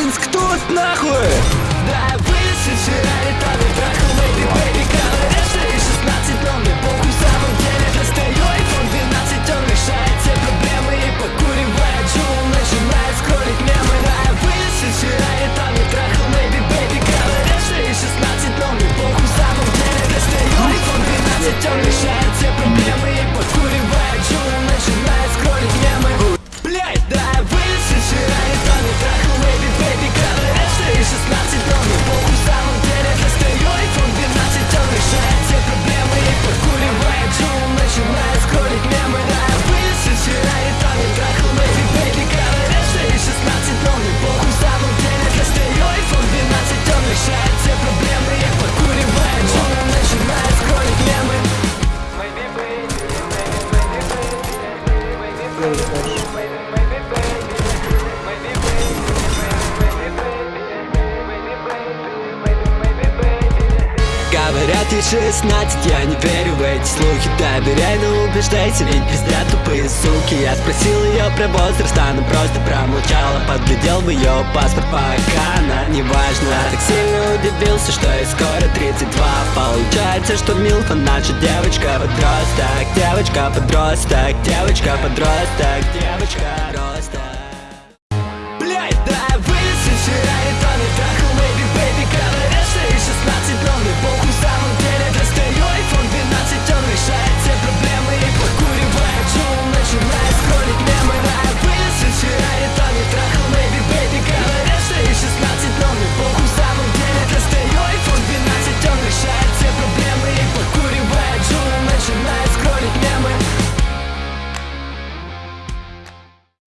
Лабинск тут нахуй! Да, вылезли вчера, летали Говорят, ей 16, я не верю в эти слухи. Доверяй, но убеждайся, ведь пиздят тупые суки. Я спросил ее про возраст, она просто промолчала. Подглядел в ее паспорт, пока она не важна. Я так сильно удивился, что ей скоро 32 Получается, что Милфа наша девочка-подросток Девочка-подросток, девочка-подросток, девочка, -подросток, девочка, -подросток, девочка.